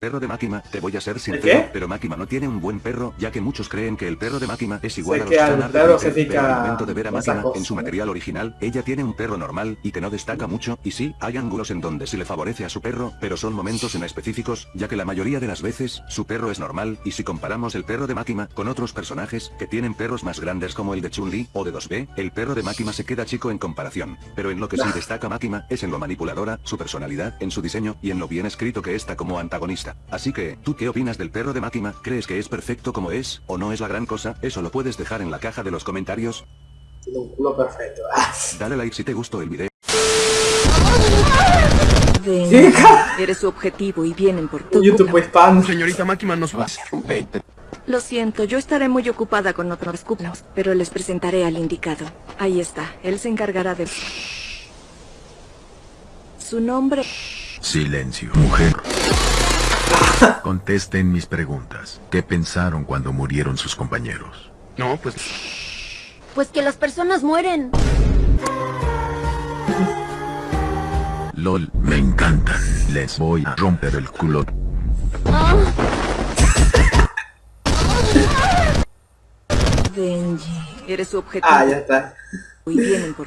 Perro de Máquina, te voy a ser sincero, pero Máquina no tiene un buen perro, ya que muchos creen que el perro de Máquina es igual Sé a que los perro Twitter, se pero al momento de ver a cosa, en su material original, ella tiene un perro normal, y que no destaca mucho, y sí, hay ángulos en donde sí le favorece a su perro, pero son momentos en específicos, ya que la mayoría de las veces, su perro es normal, y si comparamos el perro de Máquina con otros personajes, que tienen perros más grandes como el de Chun-Li, o de 2B, el perro de Máquina se queda chico en comparación, pero en lo que sí destaca Máquina, es en lo manipuladora, su personalidad, en su diseño, y en lo bien escrito que está como antagonista. Así que, ¿tú qué opinas del perro de Máquina? ¿Crees que es perfecto como es, o no es la gran cosa? Eso lo puedes dejar en la caja de los comentarios. Tiene un culo perfecto. Dale like si te gustó el video. Ven, ¿Qué? eres su objetivo y vienen por tu YouTube hispano. Señorita Máquina nos va. Lo siento, yo estaré muy ocupada con otros cuplos, pero les presentaré al indicado. Ahí está, él se encargará de... Su nombre... Silencio. Mujer. Contesten mis preguntas. ¿Qué pensaron cuando murieron sus compañeros? No, pues Pues que las personas mueren. LOL, me encantan. Les voy a romper el culo. Benji, eres su objetivo Ah, ya está. y vienen por